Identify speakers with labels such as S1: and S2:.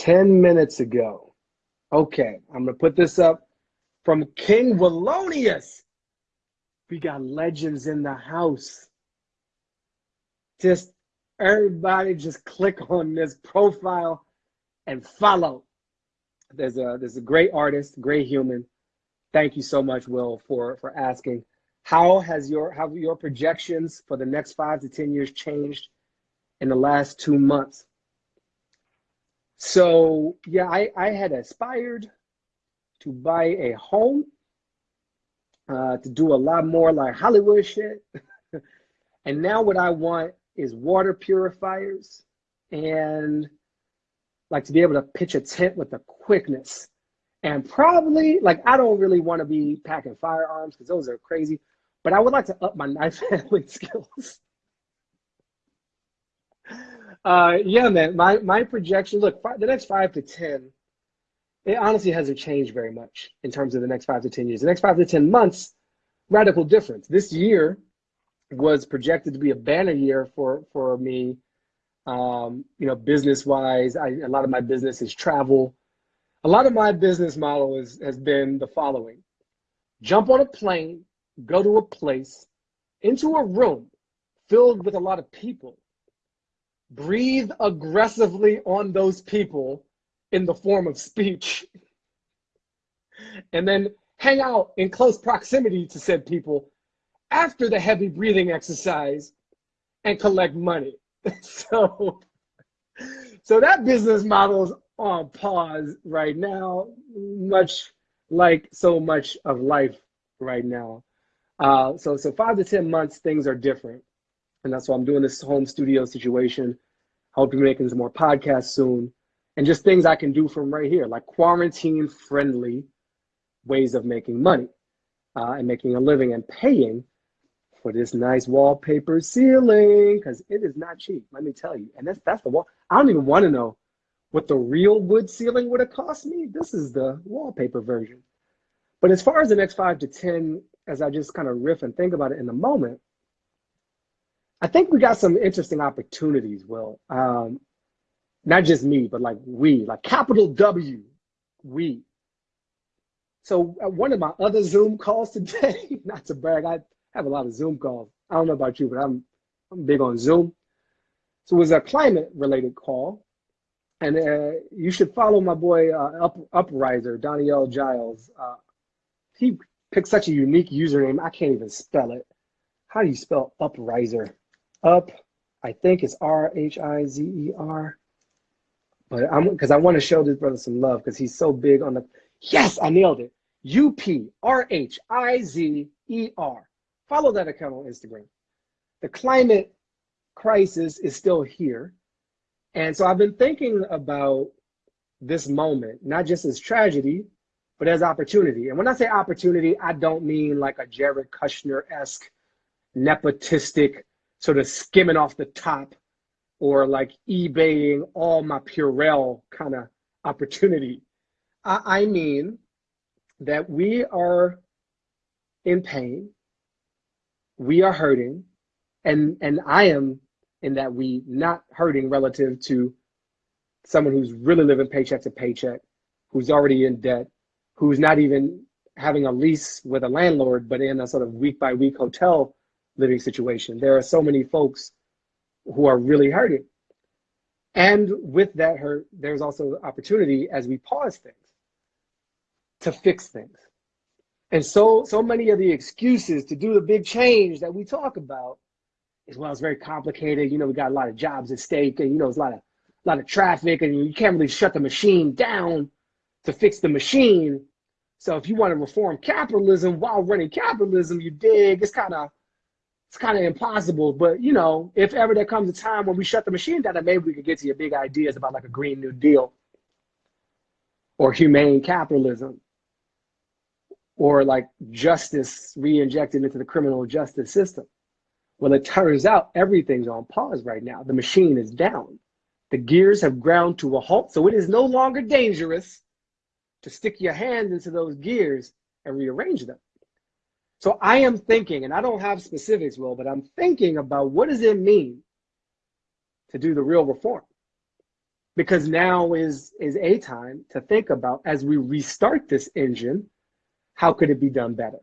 S1: 10 minutes ago. Okay, I'm gonna put this up from King Wallonius. We got legends in the house. Just everybody just click on this profile and follow. There's a there's a great artist, great human. Thank you so much, Will, for for asking. How has your how your projections for the next five to ten years changed in the last two months? So yeah, I, I had aspired to buy a home, uh, to do a lot more like Hollywood shit. and now what I want is water purifiers and like to be able to pitch a tent with the quickness. And probably like I don't really want to be packing firearms because those are crazy, but I would like to up my knife handling skills. Uh, yeah, man, my my projection. Look, five, the next five to ten, it honestly hasn't changed very much in terms of the next five to ten years. The next five to ten months, radical difference. This year was projected to be a banner year for for me. Um, you know, business wise, a lot of my business is travel. A lot of my business model is, has been the following: jump on a plane, go to a place, into a room filled with a lot of people, breathe aggressively on those people in the form of speech, and then hang out in close proximity to said people after the heavy breathing exercise and collect money. so, so that business model is on pause right now, much like so much of life right now. Uh, so, so five to 10 months, things are different. And that's why I'm doing this home studio situation. Hope be making some more podcasts soon. And just things I can do from right here, like quarantine friendly ways of making money uh, and making a living and paying for this nice wallpaper ceiling because it is not cheap, let me tell you. And that's that's the wall. I don't even want to know what the real wood ceiling would have cost me. This is the wallpaper version. But as far as the next five to 10, as I just kind of riff and think about it in the moment, I think we got some interesting opportunities, Will. Um, not just me, but like we, like capital W, we. So uh, one of my other Zoom calls today, not to brag, I have a lot of Zoom calls. I don't know about you, but I'm I'm big on Zoom. So it was a climate related call. And uh, you should follow my boy uh, Up Upriser, Danielle Giles. Uh, he picked such a unique username. I can't even spell it. How do you spell Upriser? Up, I think it's R H I Z E R. But I'm because I want to show this brother some love because he's so big on the. Yes, I nailed it. U P R H I Z E R. Follow that account on Instagram. The climate crisis is still here. And so I've been thinking about this moment, not just as tragedy, but as opportunity. And when I say opportunity, I don't mean like a Jared Kushner esque, nepotistic, sort of skimming off the top or like eBaying all my Purell kind of opportunity. I, I mean that we are in pain we are hurting and and i am in that we not hurting relative to someone who's really living paycheck to paycheck who's already in debt who's not even having a lease with a landlord but in a sort of week by week hotel living situation there are so many folks who are really hurting and with that hurt there's also opportunity as we pause things to fix things and so, so many of the excuses to do the big change that we talk about is well, it's very complicated. You know, we got a lot of jobs at stake, and you know, it's a lot of, a lot of traffic, and you can't really shut the machine down to fix the machine. So, if you want to reform capitalism while running capitalism, you dig. It's kind of, it's kind of impossible. But you know, if ever there comes a time when we shut the machine down, then maybe we could get to your big ideas about like a Green New Deal or humane capitalism or like justice re-injected into the criminal justice system. Well, it turns out everything's on pause right now. The machine is down. The gears have ground to a halt, so it is no longer dangerous to stick your hand into those gears and rearrange them. So I am thinking, and I don't have specifics, Will, but I'm thinking about what does it mean to do the real reform? because now is is a time to think about as we restart this engine, how could it be done better?